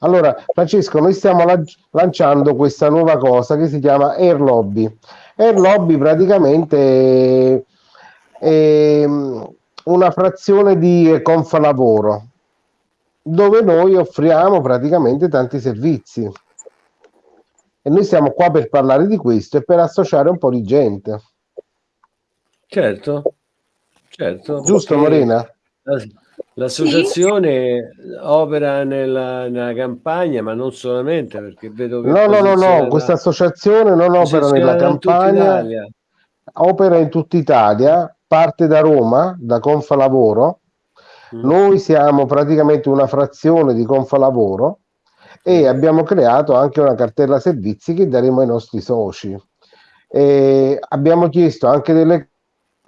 Allora, Francesco, noi stiamo lanciando questa nuova cosa che si chiama Air Lobby. Air Lobby praticamente è una frazione di Confalavoro, dove noi offriamo praticamente tanti servizi. E noi siamo qua per parlare di questo e per associare un po' di gente. Certo, certo. Giusto, Morena? L'associazione sì. opera nella, nella, campagna, ma non solamente perché vedo che. No, no, no, no, questa associazione non opera nella campagna, opera in tutta Italia, parte da Roma, da Confalavoro. Mm. Noi siamo praticamente una frazione di Confalavoro e abbiamo creato anche una cartella servizi che daremo ai nostri soci. E abbiamo chiesto anche delle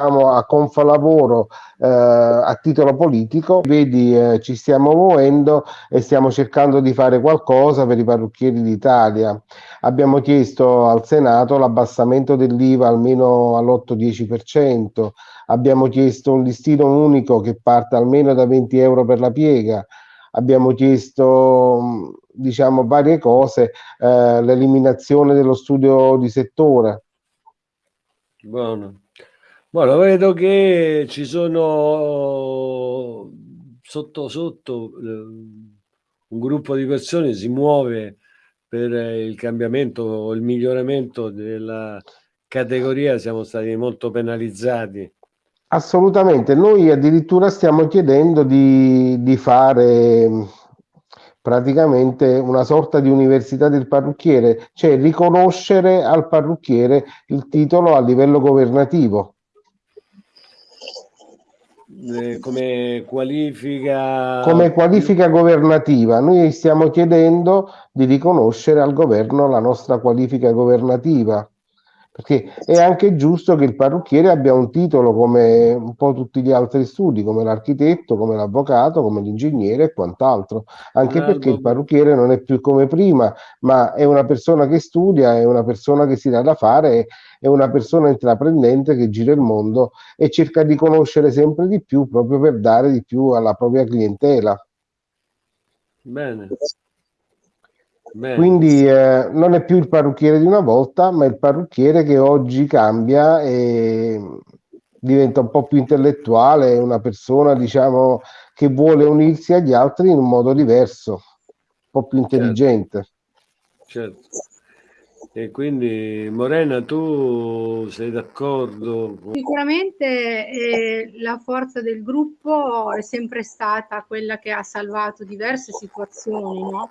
a Confalavoro eh, a titolo politico, vedi eh, ci stiamo muovendo e stiamo cercando di fare qualcosa per i parrucchieri d'Italia. Abbiamo chiesto al Senato l'abbassamento dell'IVA almeno all'8-10%, abbiamo chiesto un listino unico che parte almeno da 20 euro per la piega, abbiamo chiesto diciamo varie cose, eh, l'eliminazione dello studio di settore. Buono. Bueno, vedo che ci sono sotto sotto eh, un gruppo di persone si muove per il cambiamento, il miglioramento della categoria, siamo stati molto penalizzati. Assolutamente, noi addirittura stiamo chiedendo di, di fare praticamente una sorta di università del parrucchiere, cioè riconoscere al parrucchiere il titolo a livello governativo. Eh, come qualifica come qualifica governativa noi stiamo chiedendo di riconoscere al governo la nostra qualifica governativa perché è anche giusto che il parrucchiere abbia un titolo come un po' tutti gli altri studi, come l'architetto, come l'avvocato, come l'ingegnere e quant'altro, anche Bravo. perché il parrucchiere non è più come prima, ma è una persona che studia, è una persona che si dà da fare, è una persona intraprendente che gira il mondo e cerca di conoscere sempre di più proprio per dare di più alla propria clientela. Bene. Quindi eh, non è più il parrucchiere di una volta, ma il parrucchiere che oggi cambia e diventa un po' più intellettuale, una persona diciamo che vuole unirsi agli altri in un modo diverso, un po' più certo. intelligente. Certo. certo. E quindi Morena, tu sei d'accordo? Sicuramente eh, la forza del gruppo è sempre stata quella che ha salvato diverse situazioni, no?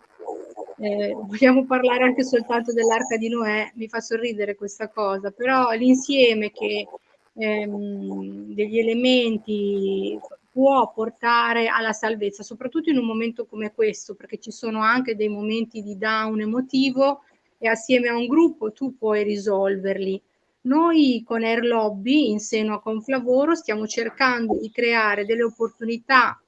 Eh, vogliamo parlare anche soltanto dell'arca di Noè, mi fa sorridere questa cosa, però l'insieme che ehm, degli elementi può portare alla salvezza, soprattutto in un momento come questo, perché ci sono anche dei momenti di down emotivo e assieme a un gruppo tu puoi risolverli. Noi con Air Lobby in seno a Conflavoro stiamo cercando di creare delle opportunità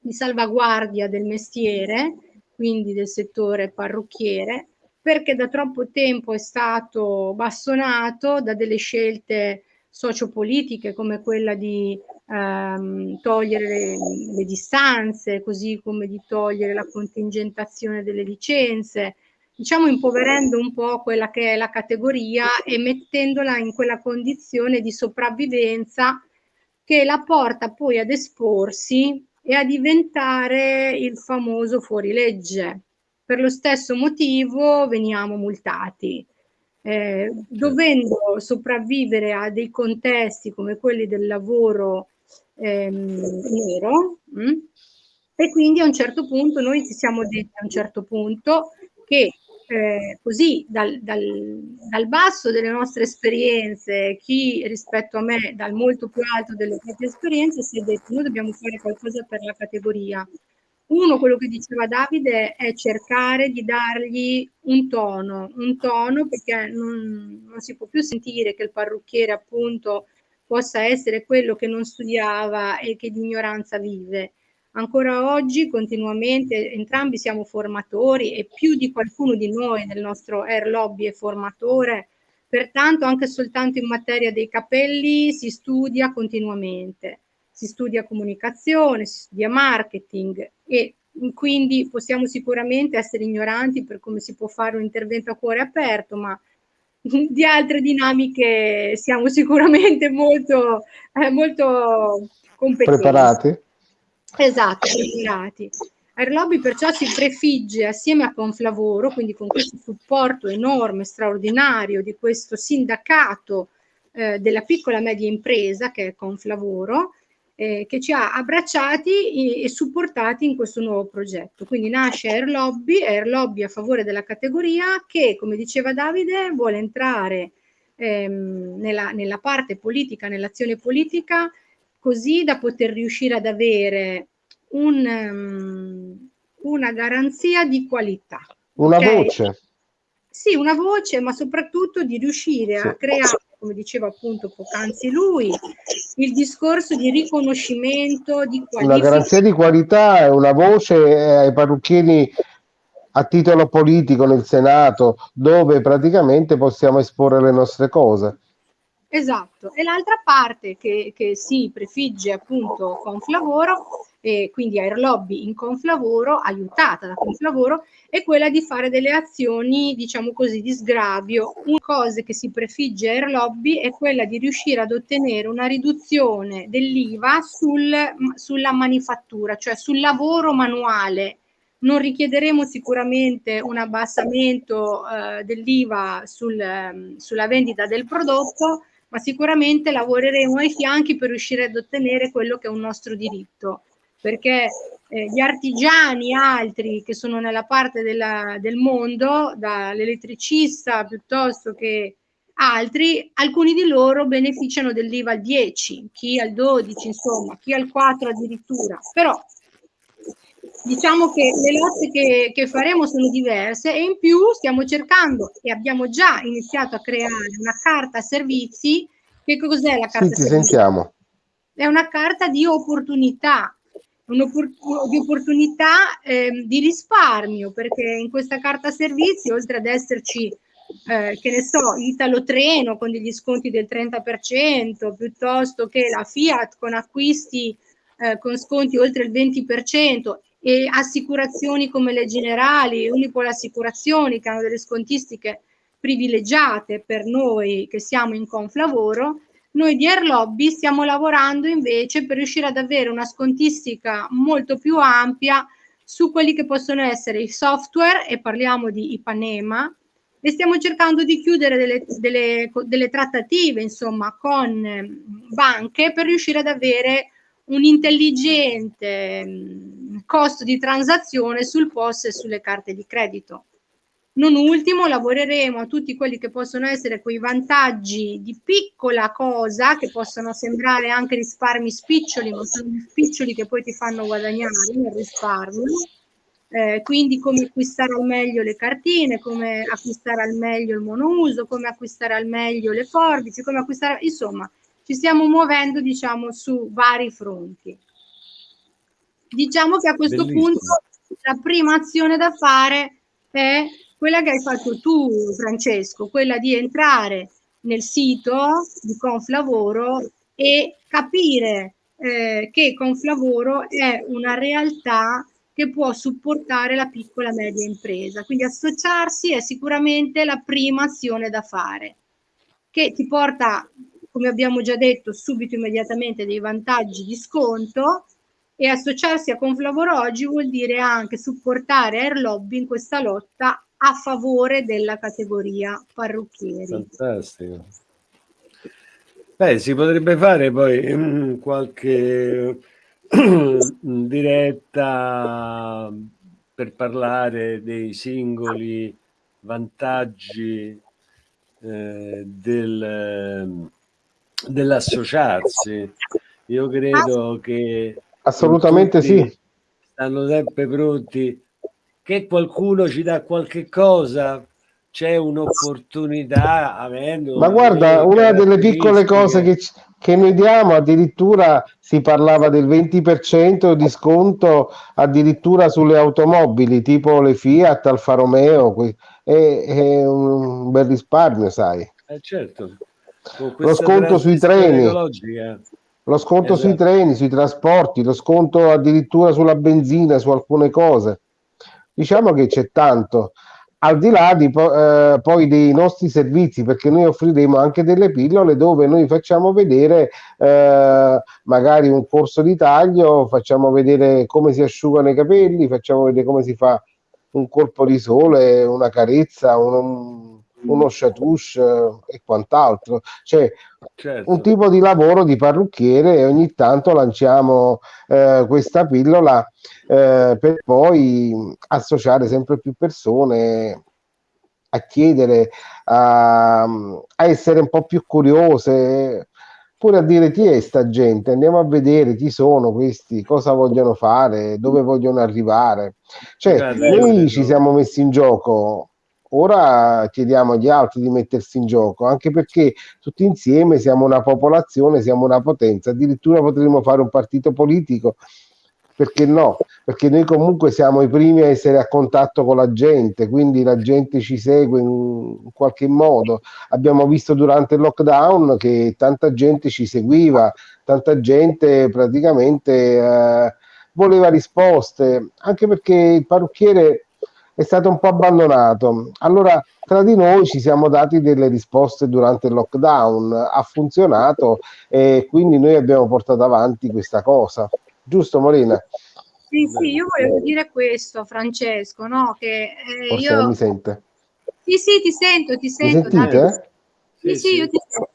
di salvaguardia del mestiere quindi del settore parrucchiere, perché da troppo tempo è stato bastonato da delle scelte sociopolitiche come quella di ehm, togliere le, le, distanze, così come di togliere la contingentazione delle licenze, diciamo impoverendo un po' quella che è la categoria e mettendola in quella condizione di sopravvivenza che la porta poi ad esporsi e a diventare il famoso fuorilegge. Per lo stesso motivo veniamo multati. Eh, dovendo sopravvivere a dei contesti come quelli del lavoro ehm, nero mh? Mm, e quindi a un certo punto noi ci siamo detti a un certo punto che eh, così dal, dal, dal, basso delle nostre esperienze, chi rispetto a me dal molto più alto delle proprie esperienze si è detto noi dobbiamo fare qualcosa per la categoria. Uno, quello che diceva Davide, è cercare di dargli un tono, un tono perché non, non si può più sentire che il parrucchiere appunto possa essere quello che non studiava e che di ignoranza vive Ancora oggi continuamente entrambi siamo formatori e più di qualcuno di noi nel nostro Air Lobby è formatore, pertanto anche soltanto in materia dei capelli si studia continuamente, si studia comunicazione, si studia marketing e quindi possiamo sicuramente essere ignoranti per come si può fare un intervento a cuore aperto, ma di altre dinamiche siamo sicuramente molto, eh, molto competenti. Preparati? Esatto, preparati. Airlobby perciò si prefigge assieme a Conflavoro, quindi con questo supporto enorme, straordinario di questo sindacato eh, della piccola e media impresa che è Conflavoro, eh, che ci ha abbracciati e, e, supportati in questo nuovo progetto. Quindi nasce Air Lobby, Air Lobby a favore della categoria che, come diceva Davide, vuole entrare ehm, nella, nella parte politica, nell'azione politica, così da poter riuscire ad avere un, um, una garanzia di qualità. Una okay? voce. Sì, una voce, ma soprattutto di riuscire sì. a creare, come diceva appunto poc'anzi lui, il discorso di riconoscimento di qualità. Una garanzia di qualità è una voce ai parrucchieri a titolo politico nel Senato, dove praticamente possiamo esporre le nostre cose. Esatto, e l'altra parte che, che si prefigge appunto Conflavoro, e quindi Air Lobby in Conflavoro, aiutata da Conflavoro, è quella di fare delle azioni, diciamo così, di sgravio. Una cosa che si prefigge Air Lobby è quella di riuscire ad ottenere una riduzione dell'IVA sul, sulla manifattura, cioè sul lavoro manuale. Non richiederemo sicuramente un abbassamento eh, dell'IVA sul, eh, sulla vendita del prodotto, ma sicuramente lavoreremo ai fianchi per riuscire ad ottenere quello che è un nostro diritto, perché eh, gli artigiani altri che sono nella parte della, del mondo, dall'elettricista piuttosto che altri, alcuni di loro beneficiano dell'IVA al 10, chi al 12, insomma, chi al 4 addirittura, però diciamo che le lotte che, che, faremo sono diverse e in più stiamo cercando e abbiamo già iniziato a creare una carta servizi. Che cos'è la carta sì, servizi? Sentiamo. È una carta di opportunità, di opportunità eh, di risparmio, perché in questa carta servizi, oltre ad esserci, eh, che ne so, Italo Treno con degli sconti del 30%, piuttosto che la Fiat con acquisti eh, con sconti oltre il 20% e assicurazioni come le generali, Unipol Assicurazioni che hanno delle scontistiche privilegiate per noi che siamo in Conflavoro, noi di Air Lobby stiamo lavorando invece per riuscire ad avere una scontistica molto più ampia su quelli che possono essere i software e parliamo di Ipanema e stiamo cercando di chiudere delle, delle, delle trattative insomma con banche per riuscire ad avere un intelligente mm, costo di transazione sul POS e sulle carte di credito. Non ultimo, lavoreremo a tutti quelli che possono essere quei vantaggi di piccola cosa, che possono sembrare anche risparmi spiccioli, ma sono spiccioli che poi ti fanno guadagnare nel risparmio. Eh, quindi come acquistare al meglio le cartine, come acquistare al meglio il monouso, come acquistare al meglio le forbici, come acquistare, insomma, ci stiamo muovendo diciamo su vari fronti. Diciamo che a questo Bellissimo. punto la prima azione da fare è quella che hai fatto tu Francesco, quella di entrare nel sito di Conflavoro e capire eh, che Conflavoro è una realtà che può supportare la piccola e media impresa. Quindi associarsi è sicuramente la prima azione da fare, che ti porta come abbiamo già detto, subito immediatamente dei vantaggi di sconto e associarsi a Conflavoro oggi vuol dire anche supportare Air Lobby in questa lotta a favore della categoria parrucchieri. Fantastico. Beh, si potrebbe fare poi um, qualche diretta per parlare dei singoli vantaggi eh, del dell'associarsi. Io credo che assolutamente sì. Stanno sempre pronti. Che qualcuno ci dà qualche cosa, c'è un'opportunità avendo ma guarda una delle piccole cose che, che noi diamo addirittura si parlava del 20% di sconto addirittura sulle automobili tipo le Fiat Alfa Romeo è, è un bel risparmio sai. Eh certo lo sconto sui treni. Lo sconto esatto. sui treni, sui trasporti, lo sconto addirittura sulla benzina, su alcune cose. Diciamo che c'è tanto al di là di, eh, poi dei nostri servizi, perché noi offriremo anche delle pillole dove noi facciamo vedere eh, magari un corso di taglio, facciamo vedere come si asciugano i capelli, facciamo vedere come si fa un colpo di sole, una carezza, un, uno chatouche eh, e quant'altro. Cioè, certo. un tipo di lavoro di parrucchiere e ogni tanto lanciamo eh, questa pillola eh, per poi associare sempre più persone a chiedere, a, a, essere un po' più curiose, pure a dire chi è sta gente, andiamo a vedere chi sono questi, cosa vogliono fare, dove vogliono arrivare. Cioè, noi ci siamo messi in gioco Ora chiediamo agli altri di mettersi in gioco, anche perché tutti insieme siamo una popolazione, siamo una potenza, addirittura potremmo fare un partito politico, perché no? Perché noi comunque siamo i primi a essere a contatto con la gente, quindi la gente ci segue in, qualche modo. Abbiamo visto durante il lockdown che tanta gente ci seguiva, tanta gente praticamente eh, voleva risposte, anche perché il parrucchiere è stato un po' abbandonato. Allora, tra di noi ci siamo dati delle risposte durante il lockdown, ha funzionato e quindi noi abbiamo portato avanti questa cosa. Giusto, Morena? Sì, sì, io volevo dire questo, Francesco, no? Che eh, Forse io... non mi sente. Sì, sì, ti sento, ti sento. Mi sentite? Sì, sì, sì, io ti sento.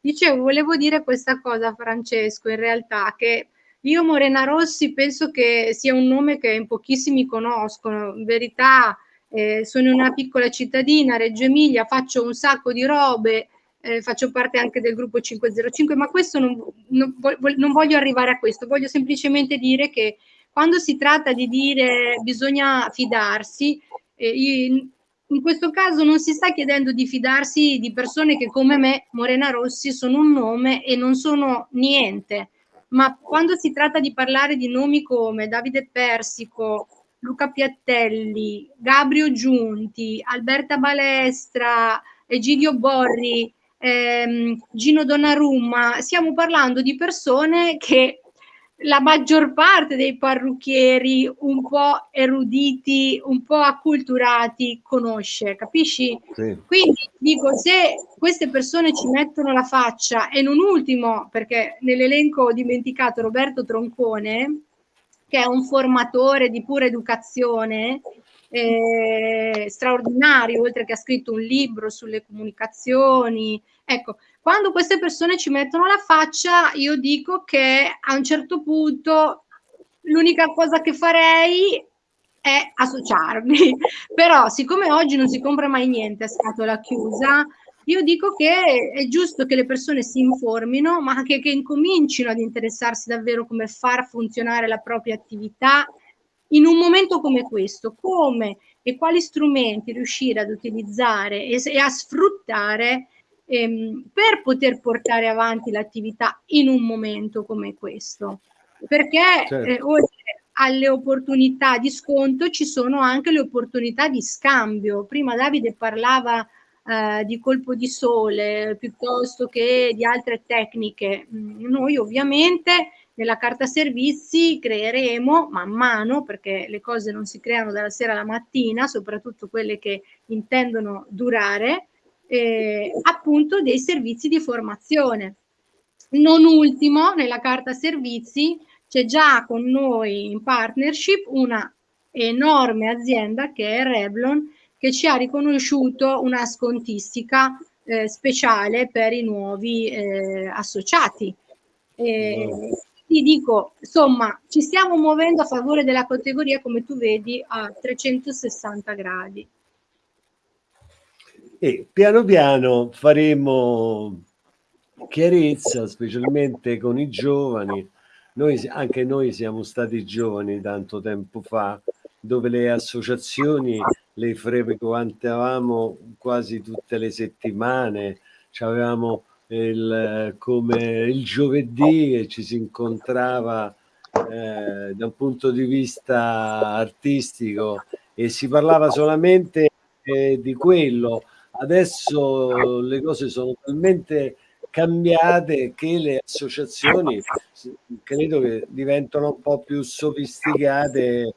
Dicevo, volevo dire questa cosa, Francesco, in realtà, che io Morena Rossi penso che sia un nome che in pochissimi conoscono. In verità eh, sono una piccola cittadina, Reggio Emilia, faccio un sacco di robe, eh, faccio parte anche del gruppo 505, ma questo non, non, non voglio arrivare a questo, voglio semplicemente dire che quando si tratta di dire bisogna fidarsi, eh, in, in questo caso non si sta chiedendo di fidarsi di persone che come me, Morena Rossi, sono un nome e non sono niente ma quando si tratta di parlare di nomi come Davide Persico, Luca Piattelli, Gabrio Giunti, Alberta Balestra, Egidio Borri, ehm, Gino Donnarumma, stiamo parlando di persone che la maggior parte dei parrucchieri un po' eruditi, un po' acculturati conosce, capisci? Sì. Quindi dico, se queste persone ci mettono la faccia e non ultimo, perché nell'elenco ho dimenticato Roberto Troncone, che è un formatore di pura educazione, eh, straordinario, oltre che ha scritto un libro sulle comunicazioni. Ecco, quando queste persone ci mettono la faccia, io dico che a un certo punto l'unica cosa che farei è associarmi. Però, siccome oggi non si compra mai niente a scatola chiusa, io dico che è giusto che le persone si informino, ma anche che incomincino ad interessarsi davvero come far funzionare la propria attività in un momento come questo, come e quali strumenti riuscire ad utilizzare e, e a sfruttare ehm, per poter portare avanti l'attività in un momento come questo. Perché certo. eh, oltre alle opportunità di sconto ci sono anche le opportunità di scambio. Prima Davide parlava eh, di colpo di sole piuttosto che di altre tecniche. Mm, noi ovviamente nella carta servizi creeremo man mano, perché le cose non si creano dalla sera alla mattina, soprattutto quelle che intendono durare, eh, appunto dei servizi di formazione. Non ultimo, nella carta servizi c'è già con noi in partnership una enorme azienda che è Revlon che ci ha riconosciuto una scontistica eh, speciale per i nuovi eh, associati. E, ti dico, insomma, ci stiamo muovendo a favore della categoria, come tu vedi, a 360 gradi. E piano piano faremo chiarezza, specialmente con i giovani. Noi, anche noi siamo stati giovani tanto tempo fa, dove le associazioni le frequentavamo quasi tutte le settimane, avevamo il, come il giovedì e ci si incontrava eh, da un punto di vista artistico e si parlava solamente eh, di quello Adesso le cose sono talmente cambiate che le associazioni credo che diventano un po' più sofisticate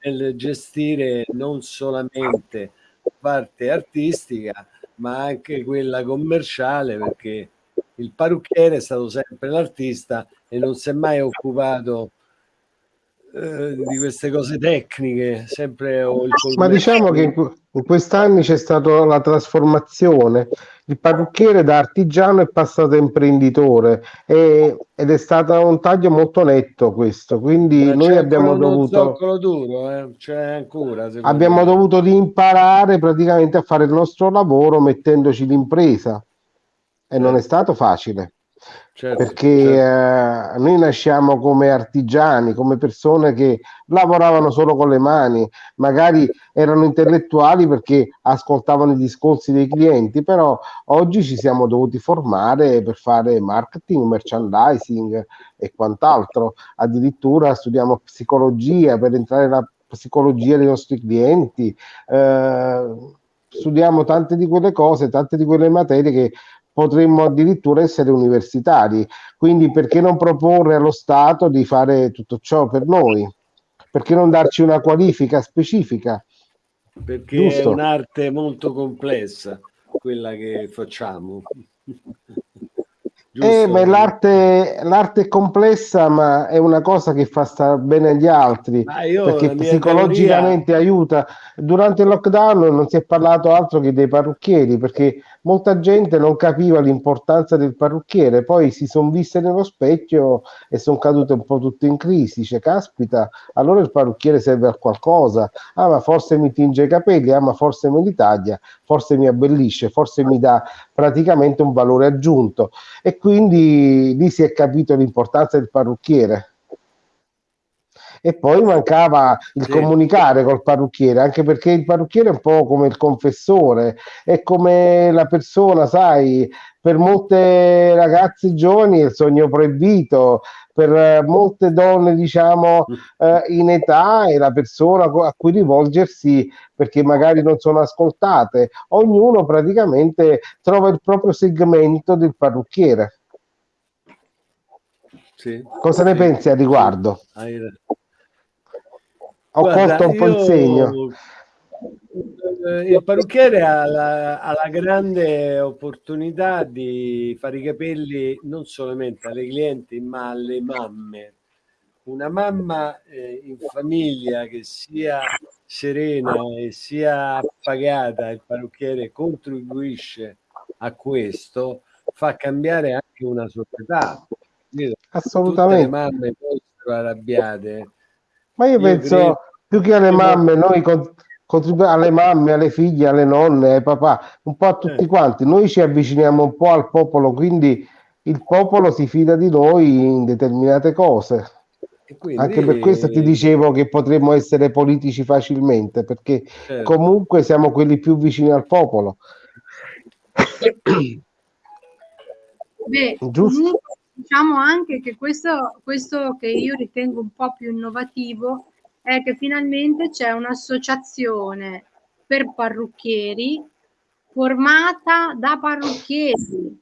nel gestire non solamente parte artistica ma anche quella commerciale perché il parrucchiere è stato sempre l'artista e non si è mai occupato eh, di queste cose tecniche, sempre o il Ma diciamo che in, quest'anni c'è stata la trasformazione. Il parrucchiere da artigiano è passato a imprenditore e, ed è stato un taglio molto netto questo. Quindi noi abbiamo dovuto. Duro, eh? Ancora. Abbiamo me. dovuto imparare praticamente a fare il nostro lavoro mettendoci l'impresa e non è stato facile. Certo, perché certo. Eh, noi nasciamo come artigiani, come persone che lavoravano solo con le mani, magari erano intellettuali perché ascoltavano i discorsi dei clienti, però oggi ci siamo dovuti formare per fare marketing, merchandising e quant'altro. Addirittura studiamo psicologia per entrare nella psicologia dei nostri clienti. Eh, studiamo tante di quelle cose, tante di quelle materie che potremmo addirittura essere universitari. Quindi perché non proporre allo Stato di fare tutto ciò per noi? Perché non darci una qualifica specifica? Perché Giusto? è un'arte molto complessa quella che facciamo. Eh, l'arte, l'arte, è complessa, ma è una cosa che fa stare bene agli altri perché psicologicamente teoria... aiuta. Durante il lockdown non si è parlato altro che dei parrucchieri perché molta gente non capiva l'importanza del parrucchiere, poi si sono viste nello specchio e sono cadute un po' tutte in crisi. Cioè, caspita, allora il parrucchiere serve a qualcosa. Ah, ma forse mi tinge i capelli, ah, ma forse me li taglia, forse mi abbellisce, forse mi dà praticamente un valore aggiunto. E quindi lì si è capito l'importanza del parrucchiere e poi mancava il sì. comunicare col parrucchiere, anche perché il parrucchiere è un po' come il confessore, è come la persona, sai, per molte ragazze giovani è il sogno proibito, per molte donne, diciamo, eh, in età è la persona a cui rivolgersi perché magari non sono ascoltate. Ognuno praticamente trova il proprio segmento del parrucchiere. Sì, Cosa ne pensi a riguardo? Sì, ho Guarda, colto un po' il segno. Eh, il parrucchiere ha la, ha la, grande opportunità di fare i capelli non solamente alle clienti ma alle mamme. Una mamma eh, in famiglia che sia serena e sia pagata, il parrucchiere contribuisce a questo, fa cambiare anche una società. Assolutamente. Tutte le mamme poi arrabbiate ma io, io penso credo... più che alle mamme, noi contribuiamo alle mamme, alle figlie, alle nonne, ai papà, un po' a tutti eh. quanti. Noi ci avviciniamo un po' al popolo, quindi il popolo si fida di noi in determinate cose. Quindi... Anche per questo ti dicevo che potremmo essere politici facilmente, perché certo. comunque siamo quelli più vicini al popolo. Beh, Giusto? Diciamo anche che questo, questo che io ritengo un po' più innovativo è che finalmente c'è un'associazione per parrucchieri formata da parrucchieri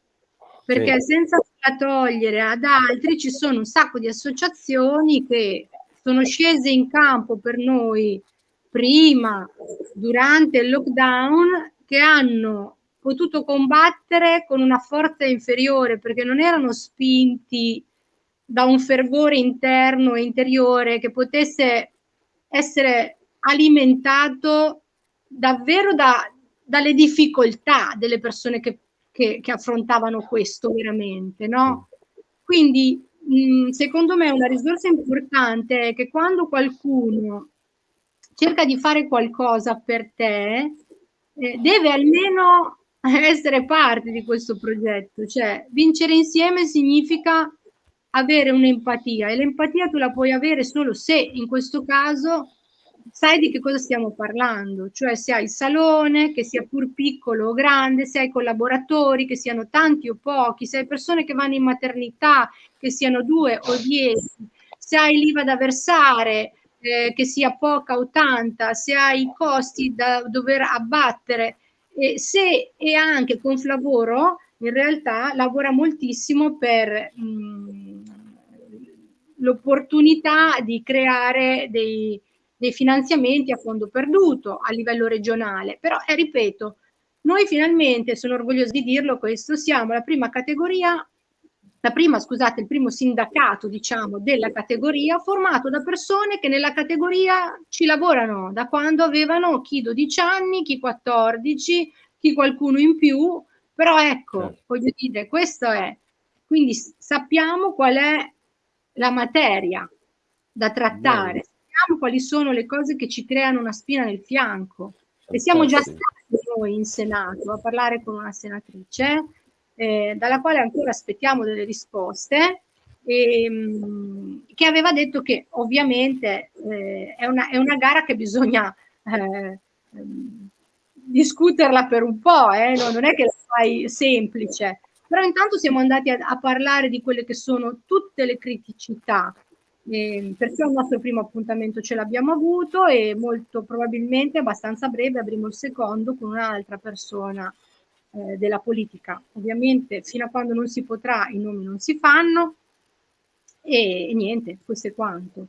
perché sì. senza togliere ad altri ci sono un sacco di associazioni che sono scese in campo per noi prima, durante il lockdown, che hanno potuto combattere con una forza inferiore perché non erano spinti da un fervore interno e interiore che potesse essere alimentato davvero da, dalle difficoltà delle persone che, che, che affrontavano questo veramente, no? Quindi mh, secondo me una risorsa importante è che quando qualcuno cerca di fare qualcosa per te, eh, deve almeno essere parte di questo progetto, cioè vincere insieme significa avere un'empatia e l'empatia tu la puoi avere solo se in questo caso sai di che cosa stiamo parlando, cioè se hai il salone, che sia pur piccolo o grande, se hai collaboratori, che siano tanti o pochi, se hai persone che vanno in maternità, che siano due o dieci, se hai l'IVA da versare, eh, che sia poca o tanta, se hai i costi da dover abbattere, e se e anche con Flavoro in realtà lavora moltissimo per l'opportunità di creare dei, dei, finanziamenti a fondo perduto a livello regionale. Però, eh, ripeto, noi finalmente, sono orgogliosa di dirlo questo, siamo la prima categoria la prima, scusate, il primo sindacato, diciamo, della categoria, formato da persone che nella categoria ci lavorano da quando avevano chi 12 anni, chi 14, chi qualcuno in più, però ecco, certo. voglio dire, questo è, quindi sappiamo qual è la materia da trattare, sappiamo quali sono le cose che ci creano una spina nel fianco. E siamo già stati noi in Senato a parlare con una senatrice eh, dalla quale ancora aspettiamo delle risposte, e, mh, che aveva detto che ovviamente eh, è, una, è, una, gara che bisogna eh, discuterla per un po', eh, no, non è che la fai semplice, però intanto siamo andati a, a parlare di quelle che sono tutte le criticità, eh, perché il nostro primo appuntamento ce l'abbiamo avuto e molto probabilmente abbastanza breve avremo il secondo con un'altra persona eh, della politica. Ovviamente fino a quando non si potrà i nomi non si fanno e, e niente, questo è quanto.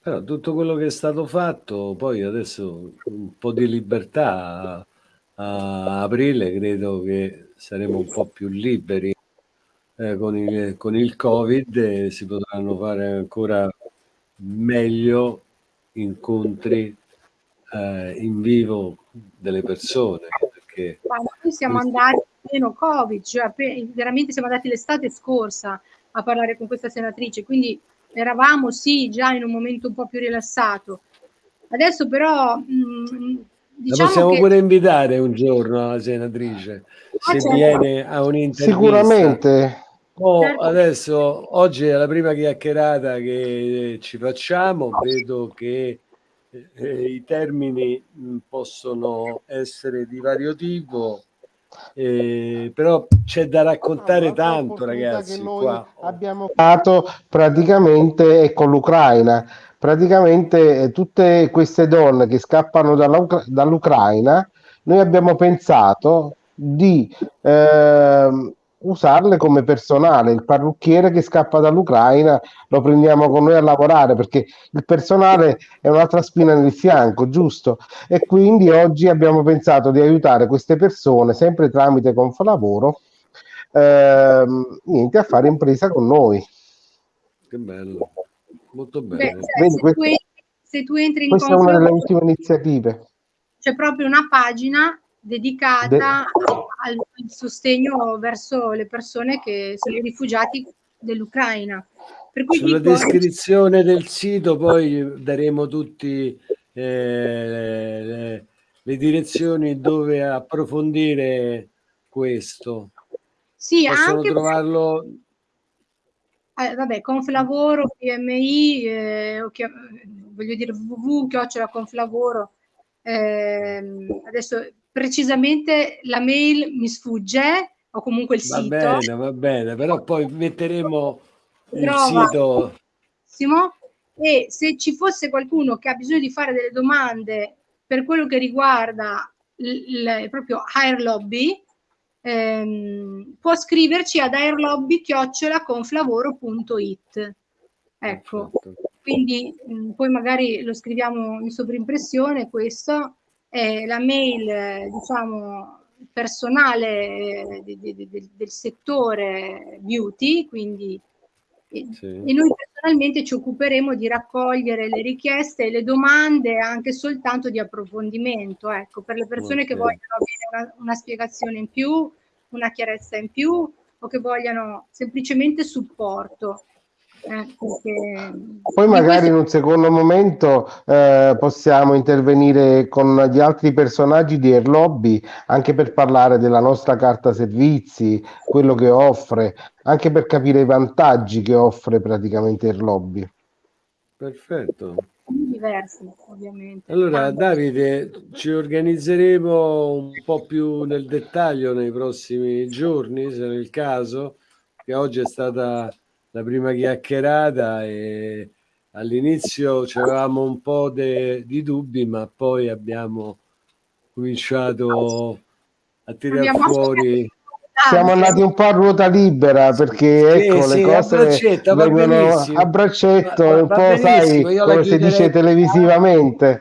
Però tutto quello che è stato fatto, poi adesso un po' di libertà a, aprile, credo che saremo un po' più liberi eh, con, il, con il Covid e si potranno fare ancora meglio incontri eh, in vivo delle persone perché... Ma noi siamo andati meno Covid, cioè veramente siamo andati l'estate scorsa a parlare con questa senatrice, quindi eravamo sì già in un momento un po' più rilassato. Adesso però... Mh, mm, diciamo la possiamo che... pure invitare un giorno la senatrice, ah, se certo. viene a un'intervista. Sicuramente. Oh, certo. Adesso, oggi è la prima chiacchierata che ci facciamo, vedo che eh, i termini mh, possono essere di vario tipo, eh, però c'è da raccontare no, tanto ragazzi. Qua. Abbiamo fatto praticamente con l'Ucraina, praticamente eh, tutte queste donne che scappano dall'Ucraina, noi abbiamo pensato di eh, usarle come personale. Il parrucchiere che scappa dall'Ucraina lo prendiamo con noi a lavorare perché il personale è un'altra spina nel fianco, giusto? E quindi oggi abbiamo pensato di aiutare queste persone sempre tramite Confalavoro ehm, niente, a fare impresa con noi. Che bello, molto bene. Beh, cioè, Quindi, se, questo, tu entri, se, tu entri, in questa è una delle ultime iniziative. C'è proprio una pagina dedicata De... al, sostegno verso le persone che sono i rifugiati dell'Ucraina. Sulla dico... descrizione del sito poi daremo tutti eh, le, le, direzioni dove approfondire questo. Sì, Possono anche trovarlo... Eh, vabbè, Conflavoro, PMI, eh, voglio dire www, chiocciola Conflavoro. Eh, adesso precisamente la mail mi sfugge o comunque il va sito. Va bene, va bene, però poi metteremo il sito. E se ci fosse qualcuno che ha bisogno di fare delle domande per quello che riguarda il, proprio Air Lobby, ehm, può scriverci ad airlobby-conflavoro.it. Ecco, quindi mh, mm, poi magari lo scriviamo in sovrimpressione questo eh, la mail, diciamo, personale de, de, de, del settore beauty, quindi sì. e noi personalmente ci occuperemo di raccogliere le richieste e le domande anche soltanto di approfondimento, ecco, per le persone okay. che vogliono avere una, una spiegazione in più, una chiarezza in più o che vogliano semplicemente supporto. Eh, Poi magari in un secondo momento eh, possiamo intervenire con gli altri personaggi di Air Lobby anche per parlare della nostra carta servizi, quello che offre, anche per capire i vantaggi che offre praticamente Air Lobby. Perfetto. Diversi, ovviamente. Allora, Davide, ci organizzeremo un po' più nel dettaglio nei prossimi giorni, se è il caso, che oggi è stata la prima chiacchierata e all'inizio avevamo un po' de, di dubbi, ma poi abbiamo cominciato a tirare fuori. siamo andati un po' a ruota libera perché sì, ecco sì, le cose a braccetto, vengono a braccetto, va, un po' sai come si dice televisivamente.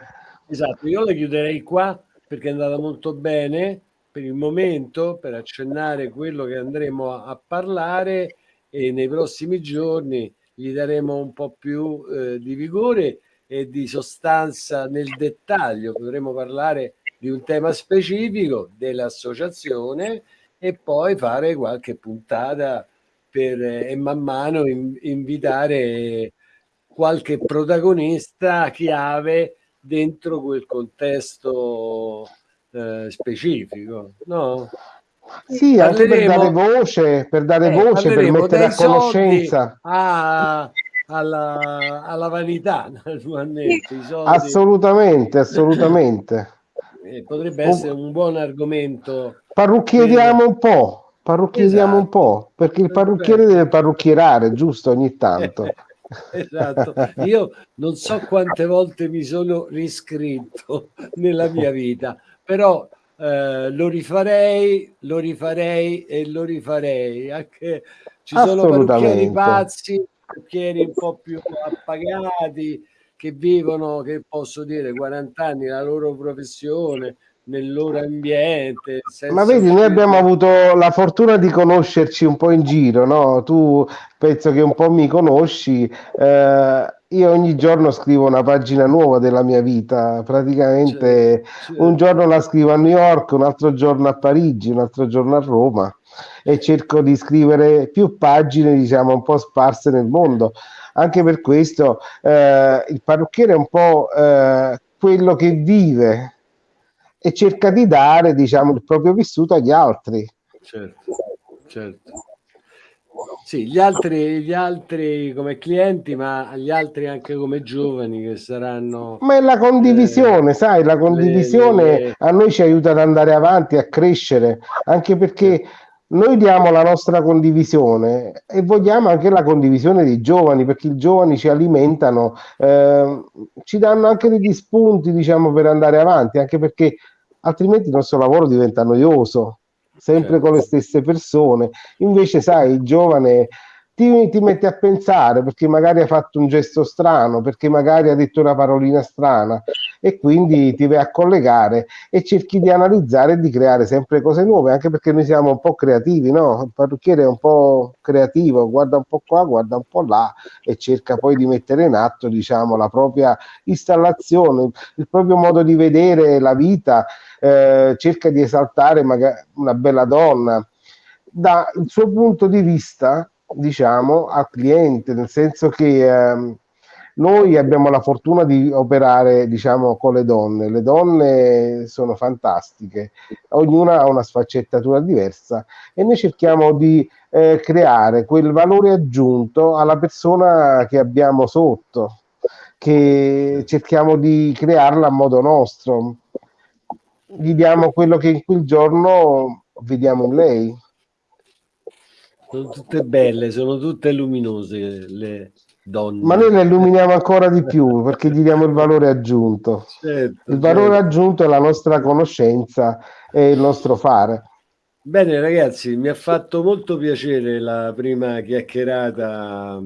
Esatto, io la chiuderei qua perché è andata molto bene per il momento per accennare quello che andremo a, a parlare e nei prossimi giorni gli daremo un po' più eh, di vigore e di sostanza nel dettaglio. Potremo parlare di un tema specifico dell'associazione e poi fare qualche puntata per, eh, e man mano in, invitare qualche protagonista chiave dentro quel contesto eh, specifico. No? Sì, anche per dare voce, per, dare eh, voce, per mettere a conoscenza. A, alla, alla, vanità, naturalmente. Assolutamente, assolutamente. Eh, potrebbe essere un buon argomento. Parrucchieriamo per... un po', parrucchieriamo esatto. un po', perché il parrucchiere deve parrucchierare, giusto, ogni tanto. esatto, io non so quante volte mi sono riscritto nella mia vita, però eh, lo rifarei, lo rifarei e lo rifarei. Anche ci sono parrucchieri pazzi, parrucchieri un po' più appagati che vivono, che posso dire, 40 anni la loro professione, nel loro ambiente. Ma vedi, noi abbiamo avuto la fortuna di conoscerci un po' in giro, no? Tu penso che un po' mi conosci. Eh, io ogni giorno scrivo una pagina nuova della mia vita, praticamente certo, certo. un giorno la scrivo a New York, un altro giorno a Parigi, un altro giorno a Roma e cerco di scrivere più pagine, diciamo, un po' sparse nel mondo. Anche per questo eh, il parrucchiere è un po' eh, quello che vive e cerca di dare, diciamo, il proprio vissuto agli altri. Certo, certo. Sì, gli altri, gli altri come clienti, ma gli altri anche come giovani che saranno... Ma è la condivisione, eh, sai, la condivisione le, le... a noi ci aiuta ad andare avanti, a crescere, anche perché noi diamo la nostra condivisione e vogliamo anche la condivisione dei giovani, perché i giovani ci alimentano, eh, ci danno anche degli spunti, diciamo, per andare avanti, anche perché altrimenti il nostro lavoro diventa noioso sempre con le certo. stesse persone. Invece, sai, il giovane ti, ti metti a pensare perché magari ha fatto un gesto strano, perché magari ha detto una parolina strana e quindi ti vai a collegare e cerchi di analizzare e di creare sempre cose nuove, anche perché noi siamo un po' creativi, no? Il parrucchiere è un po' creativo, guarda un po' qua, guarda un po' là e cerca poi di mettere in atto, diciamo, la propria installazione, il proprio modo di vedere la vita eh, cerca di esaltare magari una bella donna dal suo punto di vista diciamo al cliente nel senso che ehm, noi abbiamo la fortuna di operare diciamo con le donne. Le donne sono fantastiche. Ognuna ha una sfaccettatura diversa e noi cerchiamo di eh, creare quel valore aggiunto alla persona che abbiamo sotto che cerchiamo di crearla a modo nostro. Gli diamo quello che in quel giorno vediamo in lei. Sono tutte belle, sono tutte luminose le donne. Ma noi le illuminiamo ancora di più perché gli diamo il valore aggiunto. Certo, il valore certo. aggiunto è la nostra conoscenza e il nostro fare. Bene ragazzi, mi ha fatto molto piacere la prima chiacchierata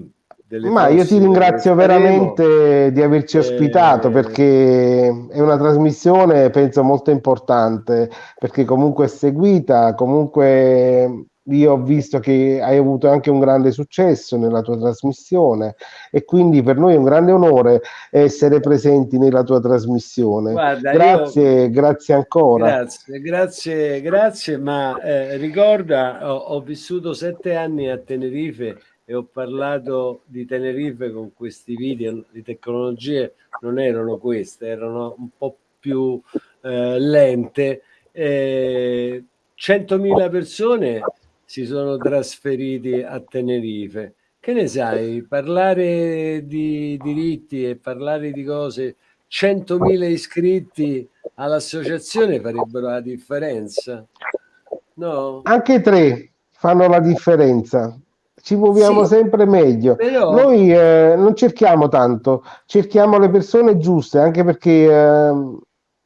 ma io ti ringrazio veramente di averci eh, ospitato perché è una trasmissione penso molto importante perché comunque è seguita, comunque io ho visto che hai avuto anche un grande successo nella tua trasmissione e quindi per noi è un grande onore essere presenti nella tua trasmissione. Guarda, grazie, io... grazie ancora. Grazie, grazie, grazie, ma eh, ricorda, ho, ho vissuto sette anni a Tenerife e ho parlato di Tenerife con questi video, le tecnologie non erano queste, erano un po' più eh, lente. Eh, 100.000 persone si sono trasferiti a Tenerife. Che ne sai? Parlare di diritti e parlare di cose, 100.000 iscritti all'associazione farebbero la differenza. No? Anche tre fanno la differenza ci muoviamo sì, sempre meglio. Però... Noi eh, non cerchiamo tanto, cerchiamo le persone giuste, anche perché eh,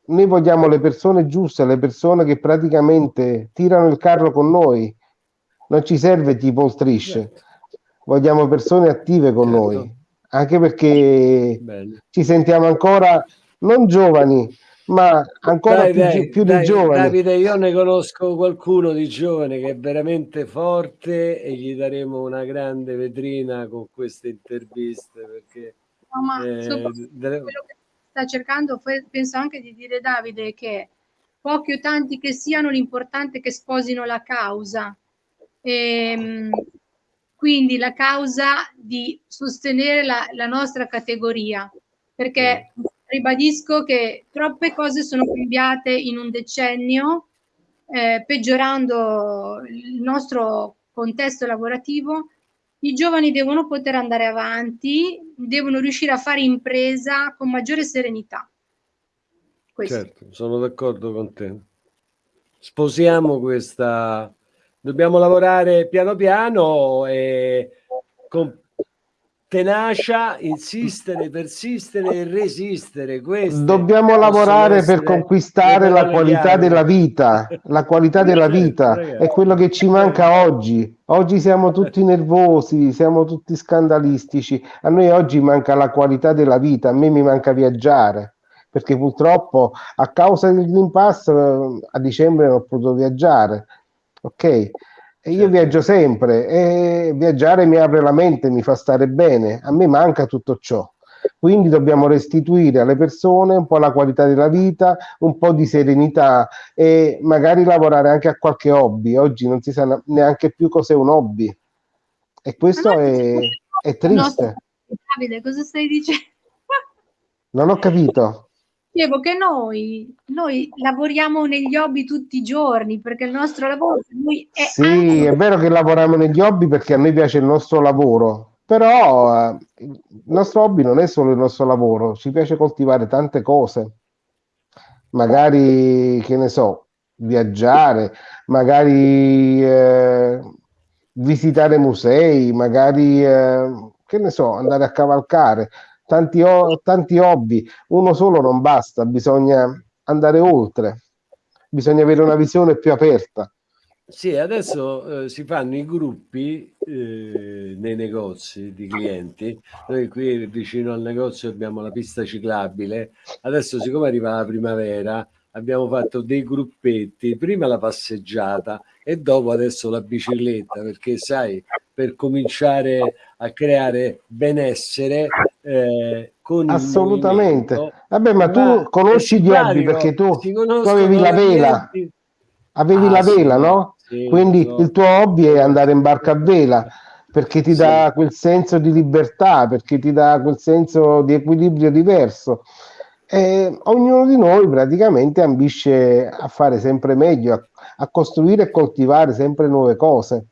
noi vogliamo le persone giuste, le persone che praticamente tirano il carro con noi, non ci serve tipo strisce, vogliamo persone attive con certo. noi, anche perché Bello. ci sentiamo ancora non giovani, ma ancora dai, più, dai, più dai, di giovani. Davide, io ne conosco qualcuno di giovane che è veramente forte e gli daremo una grande vetrina con queste interviste perché no, ma eh, quello che sta cercando penso anche di dire Davide che pochi o tanti che siano l'importante è che sposino la causa ehm, quindi la causa di sostenere la, la nostra categoria perché ribadisco che troppe cose sono cambiate in un decennio, eh, peggiorando il nostro contesto lavorativo. I giovani devono poter andare avanti, devono riuscire a fare impresa con maggiore serenità. Questo. Certo, sono d'accordo con te. Sposiamo questa... Dobbiamo lavorare piano piano e con tenacia, insistere, persistere e resistere. Queste Dobbiamo lavorare per conquistare la qualità della vita. La qualità della vita è quello che ci manca oggi. Oggi siamo tutti nervosi, siamo tutti scandalistici. A noi oggi manca la qualità della vita, a me mi manca viaggiare. Perché purtroppo a causa del Green Pass eh, a dicembre non ho potuto viaggiare. Ok? E io certo. viaggio sempre e viaggiare mi apre la mente, mi fa stare bene. A me manca tutto ciò. Quindi dobbiamo restituire alle persone un po' la qualità della vita, un po' di serenità e magari lavorare anche a qualche hobby. Oggi non si sa neanche più cos'è un hobby. E questo è, è triste. Davide, cosa stai dicendo? Non ho capito. Dicevo che noi, noi lavoriamo negli hobby tutti i giorni perché il nostro lavoro è Sì, anche... è vero che lavoriamo negli hobby perché a noi piace il nostro lavoro, però eh, il nostro hobby non è solo il nostro lavoro, ci piace coltivare tante cose. Magari, che ne so, viaggiare, magari eh, visitare musei, magari, eh, che ne so, andare a cavalcare tanti, tanti hobby, uno solo non basta, bisogna andare oltre, bisogna avere una visione più aperta. Sì, adesso eh, si fanno i gruppi eh, nei negozi di clienti. Noi qui vicino al negozio abbiamo la pista ciclabile. Adesso, siccome arriva la primavera, abbiamo fatto dei gruppetti, prima la passeggiata e dopo adesso la bicicletta, perché sai, per cominciare a creare benessere eh, con assolutamente. Vabbè, ma tu conosci gli hobby perché tu, tu avevi la vela, avevi ah, la vela, sì, no? Sì, Quindi no. il tuo hobby è andare in barca a vela perché ti sì. dà quel senso di libertà, perché ti dà quel senso di equilibrio diverso. E ognuno di noi praticamente ambisce a fare sempre meglio, a, a costruire e coltivare sempre nuove cose.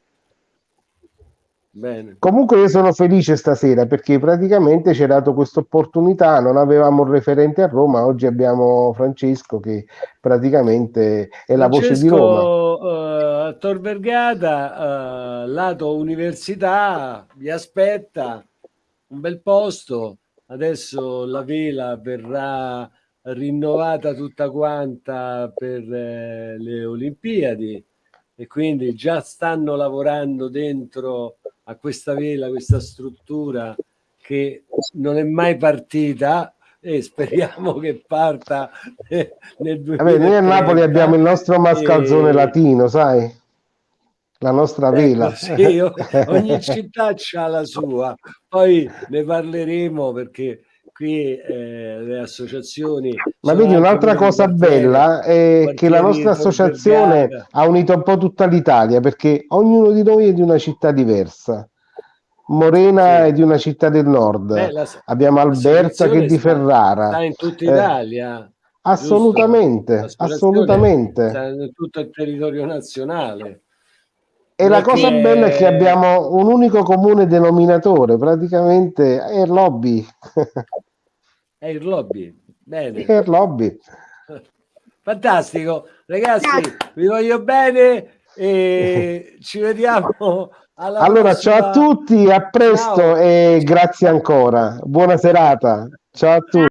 Bene. Comunque io sono felice stasera perché praticamente ci ha dato questa opportunità, non avevamo un referente a Roma, oggi abbiamo Francesco che praticamente è Francesco, la voce di Roma. Uh, Tor Vergata, uh, lato università, vi aspetta un bel posto, adesso la vela verrà rinnovata tutta quanta per eh, le Olimpiadi e quindi già stanno lavorando dentro a questa vela, questa struttura che non è mai partita e speriamo che parta nel 2030. Vabbè, noi a Napoli abbiamo il nostro mascalzone e... latino, sai? La nostra ecco, vela. Sì, ogni città ha la sua, poi ne parleremo perché qui eh, le associazioni... Ma vedi, un'altra cosa bella è che la nostra associazione ha unito un po' tutta l'Italia, perché ognuno di noi è di una città diversa. Morena sì. è di una città del nord, Beh, la, abbiamo Alberta che è di Ferrara. Sta in tutta eh, Italia. Eh, assolutamente, assolutamente. Sta in tutto il territorio nazionale. E la cosa bella è che abbiamo un unico comune denominatore, praticamente è lobby. È il lobby. Bene. È il lobby. Fantastico. Ragazzi, vi voglio bene e ci vediamo alla Allora, prossima. ciao a tutti, a presto ciao. e grazie ancora. Buona serata. Ciao a tutti.